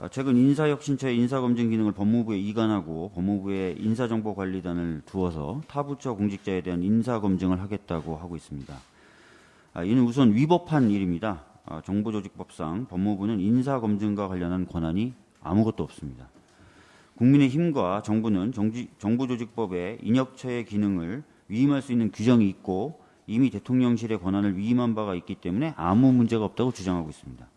아, 최근 인사혁신처의 인사검증 기능을 법무부에 이관하고 법무부에 인사정보관리단을 두어서 타 부처 공직자에 대한 인사검증을 하겠다고 하고 있습니다. 아, 이는 우선 위법한 일입니다. 아, 정보조직법상 법무부는 인사검증과 관련한 권한이 아무것도 없습니다. 국민의힘과 정부는 정지, 정보조직법에 인혁처의 기능을 위임할 수 있는 규정이 있고 이미 대통령실의 권한을 위임한 바가 있기 때문에 아무 문제가 없다고 주장하고 있습니다.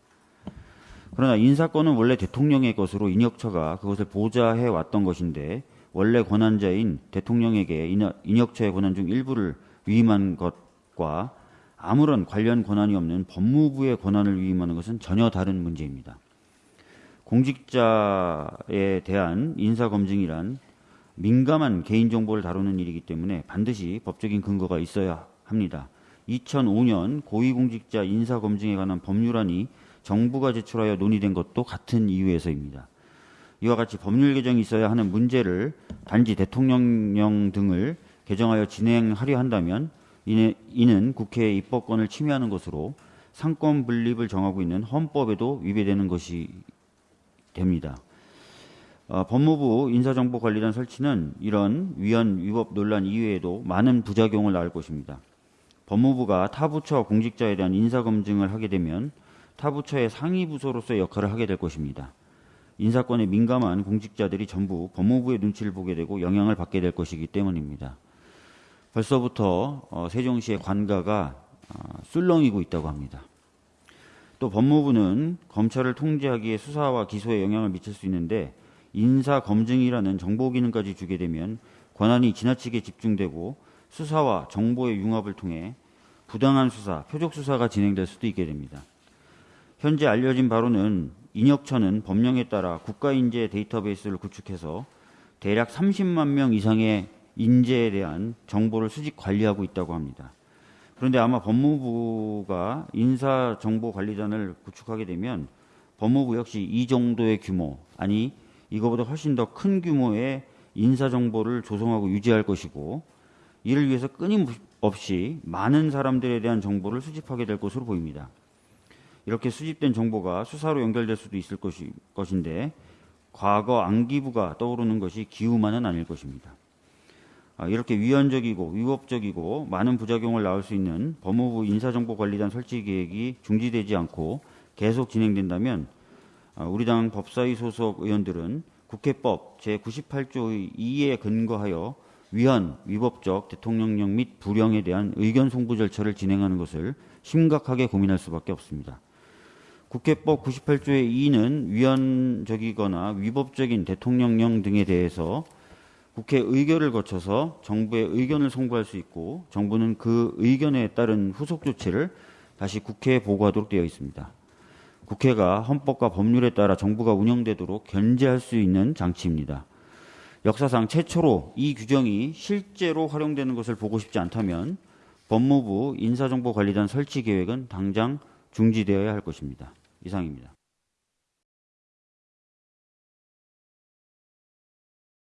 그러나 인사권은 원래 대통령의 것으로 인혁처가 그것을 보좌해 왔던 것인데 원래 권한자인 대통령에게 인혁처의 권한 중 일부를 위임한 것과 아무런 관련 권한이 없는 법무부의 권한을 위임하는 것은 전혀 다른 문제입니다. 공직자에 대한 인사검증이란 민감한 개인정보를 다루는 일이기 때문에 반드시 법적인 근거가 있어야 합니다. 2005년 고위공직자 인사검증에 관한 법률안이 정부가 제출하여 논의된 것도 같은 이유에서입니다. 이와 같이 법률 개정이 있어야 하는 문제를 단지 대통령령 등을 개정하여 진행하려 한다면 이는 국회의 입법권을 침해하는 것으로 상권 분립을 정하고 있는 헌법에도 위배되는 것이 됩니다. 어, 법무부 인사정보관리단 설치는 이런 위헌 위법 논란 이외에도 많은 부작용을 낳을 것입니다. 법무부가 타 부처 공직자에 대한 인사검증을 하게 되면 타 부처의 상위 부서로서의 역할을 하게 될 것입니다. 인사권에 민감한 공직자들이 전부 법무부의 눈치를 보게 되고 영향을 받게 될 것이기 때문입니다. 벌써부터 어, 세종시의 관가가 어, 술렁이고 있다고 합니다. 또 법무부는 검찰을 통제하기에 수사와 기소에 영향을 미칠 수 있는데 인사 검증이라는 정보 기능까지 주게 되면 권한이 지나치게 집중되고 수사와 정보의 융합을 통해 부당한 수사, 표적 수사가 진행될 수도 있게 됩니다. 현재 알려진 바로는 인혁처는 법령에 따라 국가인재 데이터베이스를 구축해서 대략 30만 명 이상의 인재에 대한 정보를 수집 관리하고 있다고 합니다. 그런데 아마 법무부가 인사정보관리단을 구축하게 되면 법무부 역시 이 정도의 규모, 아니 이거보다 훨씬 더 큰 규모의 인사정보를 조성하고 유지할 것이고 이를 위해서 끊임없이 많은 사람들에 대한 정보를 수집하게 될 것으로 보입니다. 이렇게 수집된 정보가 수사로 연결될 수도 있을 것이, 것인데 과거 안기부가 떠오르는 것이 기우만은 아닐 것입니다. 아, 이렇게 위헌적이고 위법적이고 많은 부작용을 낳을 수 있는 법무부 인사정보관리단 설치 계획이 중지되지 않고 계속 진행된다면 아, 우리 당 법사위 소속 의원들은 국회법 제98조 2에 근거하여 위헌, 위법적 대통령령 및 불령에 대한 의견 송부 절차를 진행하는 것을 심각하게 고민할 수밖에 없습니다. 국회법 98조의 2는 위헌적이거나 위법적인 대통령령 등에 대해서 국회 의결을 거쳐서 정부의 의견을 송부할 수 있고 정부는 그 의견에 따른 후속 조치를 다시 국회에 보고하도록 되어 있습니다. 국회가 헌법과 법률에 따라 정부가 운영되도록 견제할 수 있는 장치입니다. 역사상 최초로 이 규정이 실제로 활용되는 것을 보고 싶지 않다면 법무부 인사정보관리단 설치 계획은 당장 중지되어야 할 것입니다. 이상입니다.